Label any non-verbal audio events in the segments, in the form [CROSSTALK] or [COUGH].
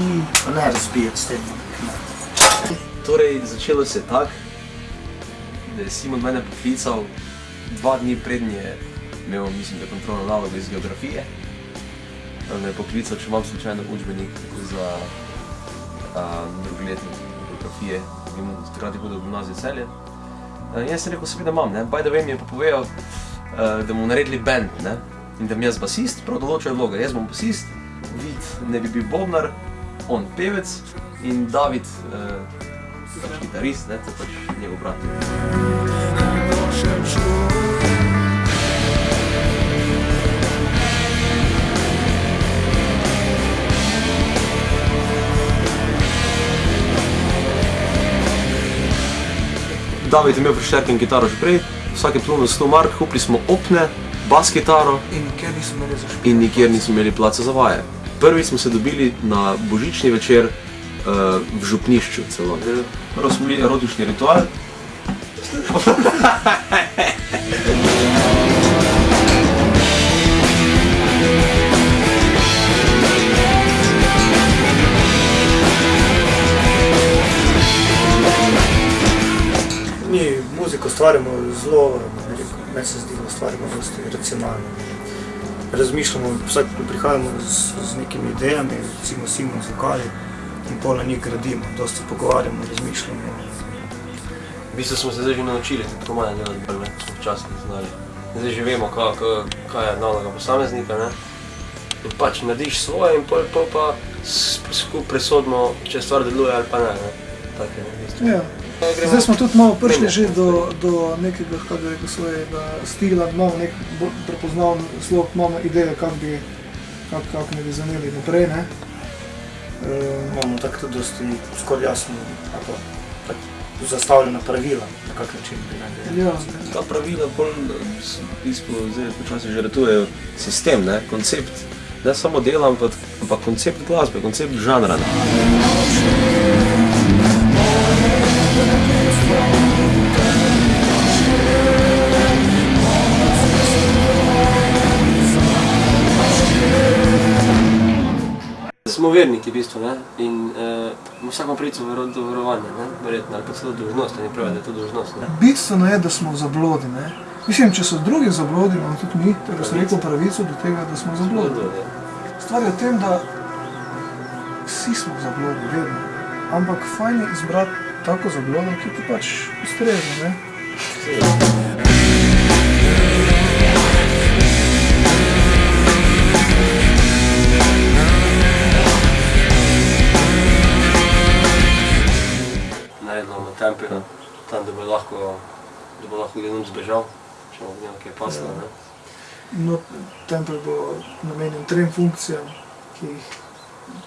oči, pa ne razbijati s tem. Torej, začelo se je tako, da je Simon mene poklical dva dni prednji je imel, mislim, da kontrolno nalogo iz geografije. Me je poklical, če imam slučajno učbenik za drugi letnik geografije, takrat je hodil v gimnazijo celje. In jaz sem rekel, seveda imam, ne. By the way mi je pa povedal, uh, da bomo naredili band, ne. In da mi jaz basist, prav določajo vloge. Jaz bom basist, Vid ne bi bil bobnar, on pevec in David uh, pač kitarist, ne, to pač njegov brat. David je imel pri Šterkem kitaro že prej, vsak je plunil 100 mark, kupili smo opne, bas kitaro in nikjer nismo imeli placa za vaje. Prvi smo se dobili na božični večer uh, v župnišču celo. Prvo smo bili erotični ritual. Mi muziko ustvarjamo zelo, ne rekel, meni se zdi, da ustvarjamo dosti racionalno. Razmišljamo, vsak prihajamo z, z nekimi idejami, recimo Simon z vokali in pol na njih gradimo, dosti pogovarjamo, razmišljamo. V bistvu smo se zdaj že naučili, tako malo delati bolj, ne, smo včasih znali. Zdaj že vemo, kaj, kaj, kaj je naloga posameznika, ne. In pač narediš svoje in pol, pol pa s- skupaj presodimo, če stvar deluje ali pa ne, ne. Tak je, ne, v bistvu. Ja. Zdaj smo tudi malo prišli že do, do nekega, kako bi rekel, svojega stila, imamo nek prepoznaven slog, imamo ideje, kako bi, kak, kak ne bi zaneli naprej. Ne? Um, Imamo tako tudi dosti skoraj jasno, tako zastavljena pravila, na kak način bi naj delali. ja, Ta pravila bolj v bistvu zdaj počasi žrtvujejo sistem, ne, koncept. Ne samo dela, ampak, ampak koncept glasbe, koncept žanra. Ne. Smo verniki v bistvu ne? in uh, vsako pravico vero, do verovanja, ne? verjetno, ali pa celo dolžnost, ne pravi, da je to dolžnost. Ne? Bistveno je, da smo v zablodi. Ne? Mislim, če so drugi zablodi, imamo tudi mi, tako sem rekel, pravico do tega, da smo v zablodi. Stvar je v tem, da vsi smo v zablodi, vedno. Ampak fajn je izbrati tako zablodo, ki ti pač ustreza. ne. naredimo v templu, tam da bo lahko, da bo lahko ljudem zbežal, če bo njem kaj paslo. Ne? No, tempelj bo namenjen trem funkcijam, ki jih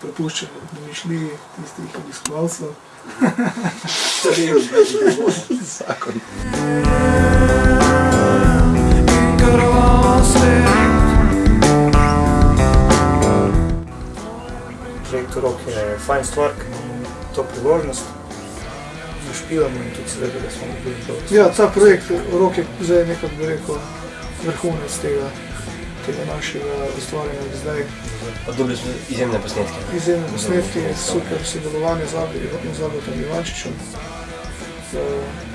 prepušča domišljiji tistih obiskovalcev. [LAUGHS] Zakon. Projekt Rok je fajn stvar, ker imamo to priložnost, zašpivamo in tudi seveda, da smo bili to. Ja, ta projekt Rok je zdaj nekako, bi rekel, vrhunec tega, tega našega ustvarjanja do zdaj. Dobili smo izjemne posnetke. Izjemne posnetke, super sodelovanje z Abi in z Abotom Ivančičem. Eh,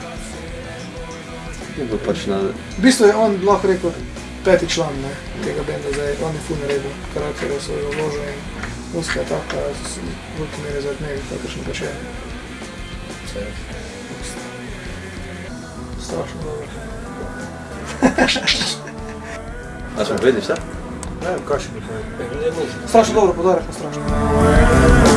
Je bil pač na V bistvu je on lahko rekel peti član ne, tega benda, zdaj on je ful naredil karakterja svojega vloža in muzika je taka, z velike mere zaradi njega, kakršen pač je. Strašno dobro. A smo vedeli vse? Ne vem, kaj še bi povedal. Ne, ne, ne.